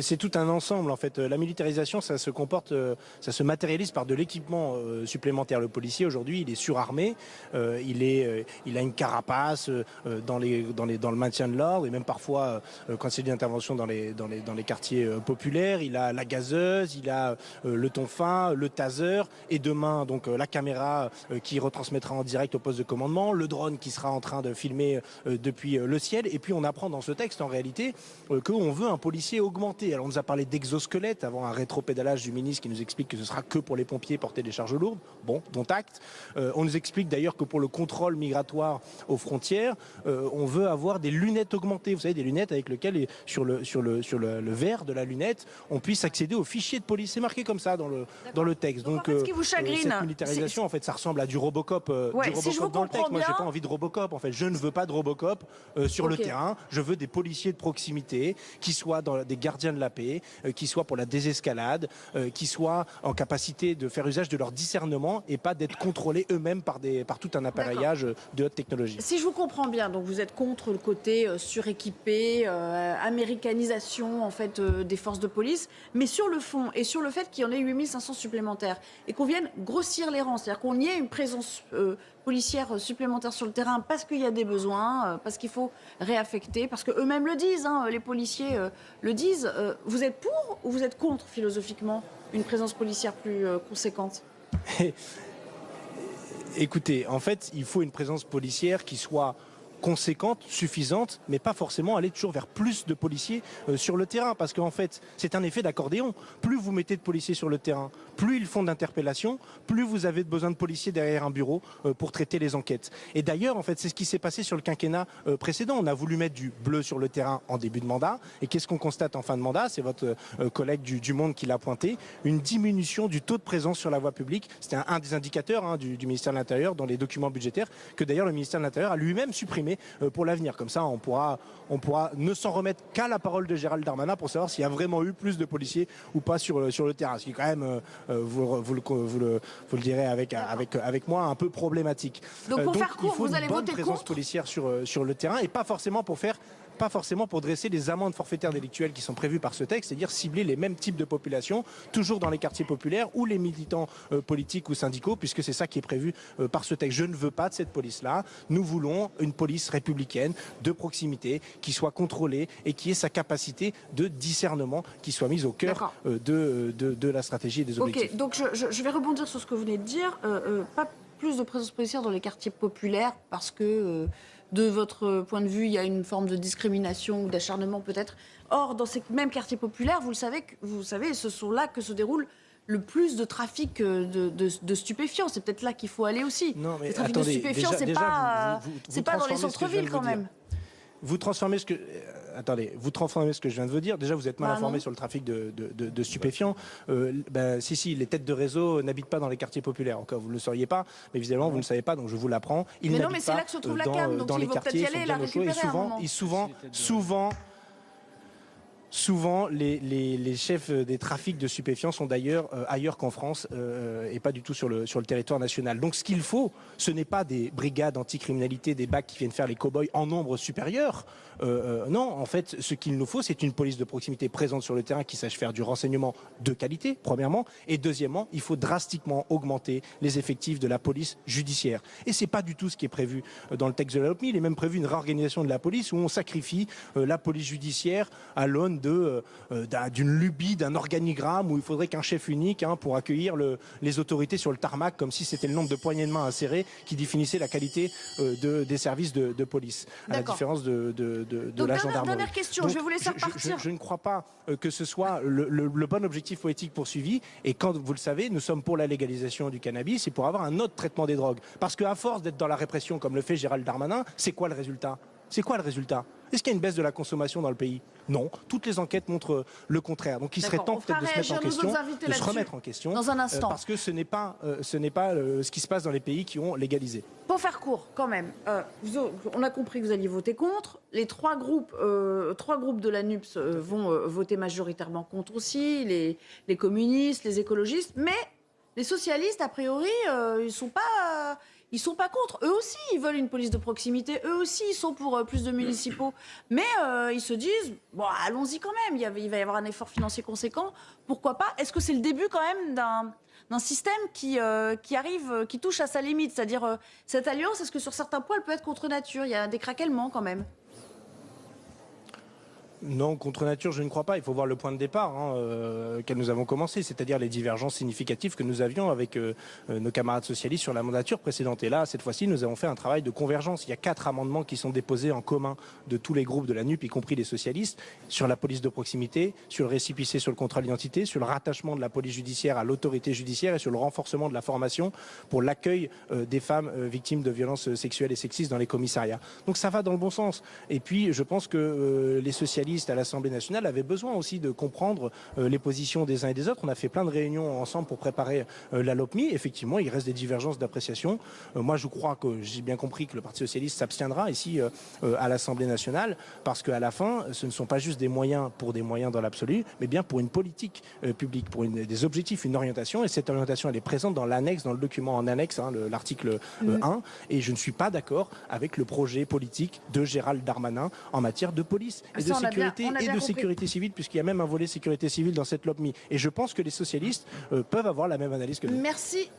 C'est tout un ensemble en fait. La militarisation, ça se comporte, euh, ça se matérialise par de l'équipement euh, supplémentaire. Le policier aujourd'hui, il est surarmé, euh, il est, il a une carapace dans le maintien de l'ordre et même parfois quand c'est une intervention dans les, dans les, dans les quartiers populaires, il a la gazeuse, il a le tonfin, le taser et demain donc la caméra qui retransmettra en direct au poste de commandement, le drone qui sera en train de filmer depuis le ciel. Et puis on apprend dans ce texte en réalité qu'on veut un policier augmenté alors on nous a parlé d'exosquelette avant un rétropédalage du ministre qui nous explique que ce sera que pour les pompiers porter des charges lourdes. Bon, dont acte. Euh, on nous explique d'ailleurs que pour le contrôle migratoire aux frontières, euh, on veut avoir des lunettes augmentées. Vous savez, des lunettes avec lesquelles, sur le, sur le, sur le, verre de la lunette, on puisse accéder aux fichiers de police. C'est marqué comme ça dans le, dans le texte. Donc, ce qui vous euh, chagrine, cette militarisation, en fait, ça ressemble à du Robocop, du Robocop dans le texte. Moi, j'ai pas envie de Robocop. En fait, je ne veux pas de Robocop sur le terrain. Je veux des policiers de proximité qui soient dans des gardiens de la paix, euh, qui soient pour la désescalade, euh, qui soient en capacité de faire usage de leur discernement et pas d'être contrôlés eux-mêmes par, par tout un appareillage de haute technologie. Si je vous comprends bien, donc vous êtes contre le côté euh, suréquipé, américanisation en fait des forces de police, mais sur le fond et sur le fait qu'il y en ait 8500 supplémentaires et qu'on vienne grossir les rangs, c'est-à-dire qu'on y ait une présence policières supplémentaires sur le terrain parce qu'il y a des besoins, euh, parce qu'il faut réaffecter, parce qu'eux-mêmes le disent, hein, les policiers euh, le disent. Euh, vous êtes pour ou vous êtes contre, philosophiquement, une présence policière plus conséquente? Écoutez, en fait, il faut une présence policière qui soit conséquente, suffisante, mais pas forcément aller toujours vers plus de policiers euh, sur le terrain, parce qu'en fait, c'est un effet d'accordéon. Plus vous mettez de policiers sur le terrain, plus ils font d'interpellations, plus vous avez besoin de policiers derrière un bureau euh, pour traiter les enquêtes. Et d'ailleurs, en fait, c'est ce qui s'est passé sur le quinquennat euh, précédent. On a voulu mettre du bleu sur le terrain en début de mandat, et qu'est-ce qu'on constate en fin de mandat? C'est votre collègue du, Monde qui l'a pointé, une diminution du taux de présence sur la voie publique. C'était un, des indicateurs hein, du, du ministère de l'Intérieur dans les documents budgétaires que d'ailleurs le ministère de l'Intérieur a lui-même supprimé euh, pour l'avenir. Comme ça, on pourra, on pourra ne s'en remettre qu'à la parole de Gérald Darmanin pour savoir s'il y a vraiment eu plus de policiers ou pas sur, euh, sur le terrain. Ce qui est quand même, euh, vous, vous, le, vous, le, vous le direz avec, avec, avec moi, un peu problématique. Donc pour faire court, il faut vous allez une bonne voter présence policière sur, sur le terrain et pas forcément pour faire pas forcément pour dresser les amendes forfaitaires délictuelles qui sont prévues par ce texte, c'est-à-dire cibler les mêmes types de populations, toujours dans les quartiers populaires ou les militants euh, politiques ou syndicaux, puisque c'est ça qui est prévu euh, par ce texte. Je ne veux pas de cette police-là. Nous voulons une police républicaine de proximité qui soit contrôlée et qui ait sa capacité de discernement qui soit mise au cœur euh, de, de, la stratégie et des objectifs. Ok, donc je, je, vais rebondir sur ce que vous venez de dire. pas plus de présence policière dans les quartiers populaires parce que de votre point de vue, il y a une forme de discrimination ou d'acharnement peut-être. Or, dans ces mêmes quartiers populaires, vous le savez, vous savez, ce sont là que se déroule le plus de trafic euh, de, stupéfiants. C'est peut-être là qu'il faut aller aussi. Non, mais le trafic de stupéfiants, c'est pas, pas dans les centres-villes quand même. Vous transformez ce que attendez, vous transformez ce que je viens de vous dire. Déjà, vous êtes mal bah, informé sur le trafic de, stupéfiants. Euh, ben, si, si, les têtes de réseau n'habitent pas dans les quartiers populaires. Encore, vous ne le sauriez pas, mais évidemment, vous ne le savez pas, donc je vous l'apprends. Mais non, mais c'est là que se trouve la cam, donc dans les quartiers, y aller, la récupérer et souvent, et souvent, souvent, Souvent, les, chefs des trafics de stupéfiants sont d'ailleurs euh, ailleurs qu'en France euh, et pas du tout sur le, sur le territoire national. Donc ce qu'il faut, ce n'est pas des brigades anticriminalité, des bacs qui viennent faire les cow-boys en nombre supérieur. Euh, non, en fait, ce qu'il nous faut, c'est une police de proximité présente sur le terrain qui sache faire du renseignement de qualité, premièrement. Et deuxièmement, il faut drastiquement augmenter les effectifs de la police judiciaire. Et c'est pas du tout ce qui est prévu dans le texte de la LOPMI. Il est même prévu une réorganisation de la police où on sacrifie la police judiciaire à l'aune euh, d'une lubie, d'un organigramme où il faudrait qu'un chef unique hein, pour accueillir les autorités sur le tarmac, comme si c'était le nombre de poignées de main insérées qui définissait la qualité euh, des services de, police, à la différence de, la gendarmerie. Dernière question, je vais vous laisser partir. Je, ne crois pas euh, que ce soit le, bon objectif politique poursuivi. Et quand vous le savez, nous sommes pour la légalisation du cannabis et pour avoir un autre traitement des drogues. Parce qu'à force d'être dans la répression, comme le fait Gérald Darmanin, c'est quoi le résultat? C'est quoi le résultat? Est-ce qu'il y a une baisse de la consommation dans le pays? Non. Toutes les enquêtes montrent le contraire. Donc il serait temps peut-être de se mettre en question, de se remettre en question. Dans un euh, instant. parce que ce n'est pas, euh, ce n'est pas euh, ce qui se passe dans les pays qui ont légalisé. Pour faire court, quand même, on a compris que vous alliez voter contre. Les trois groupes, trois groupes de la NUPS vont voter majoritairement contre aussi, les, les communistes, les écologistes, mais les socialistes, a priori, ils sont pas ils sont pas contre. Eux aussi, ils veulent une police de proximité. Eux aussi, ils sont pour euh, plus de municipaux. Mais euh, ils se disent, bon, allons-y quand même. Il, y a- va y avoir un effort financier conséquent. Pourquoi pas? Est-ce que c'est le début quand même d'un système qui, euh, qui arrive, qui touche à sa limite? C'est-à-dire, cette alliance, est-ce que sur certains points, elle peut être contre nature? Il y a des craquements quand même. Non, contre nature, je ne crois pas. Il faut voir le point de départ hein, euh, auquel nous avons commencé, c'est-à-dire les divergences significatives que nous avions avec euh, euh, nos camarades socialistes sur la mandature précédente. Et là, cette fois-ci, nous avons fait un travail de convergence. Il y a quatre amendements qui sont déposés en commun de tous les groupes de la NUP, y compris les socialistes, sur la police de proximité, sur le récipicé sur le contrôle d'identité, sur le rattachement de la police judiciaire à l'autorité judiciaire et sur le renforcement de la formation pour l'accueil des femmes victimes de violences sexuelles et sexistes dans les commissariats. Donc ça va dans le bon sens. Et puis, je pense que les socialistes à l'Assemblée nationale avaient besoin aussi de comprendre euh, les positions des uns et des autres. On a fait plein de réunions ensemble pour préparer euh, la LOPMI. Effectivement, il reste des divergences d'appréciation. Euh, moi, je crois que j'ai bien compris que le Parti socialiste s'abstiendra ici à l'Assemblée nationale parce qu'à la fin, ce ne sont pas juste des moyens pour des moyens dans l'absolu, mais bien pour une politique publique, pour une- des objectifs, une orientation. Et cette orientation, elle est présente dans l'annexe, dans le document en annexe, hein, le- l'article euh, 1. Et je ne suis pas d'accord avec le projet politique de Gérald Darmanin en matière de police et Ça, de on bien- et de compris. sécurité civile, puisqu'il y a même un volet sécurité civile dans cette LOPMI. Et je pense que les socialistes euh, peuvent avoir la même analyse que nous. Merci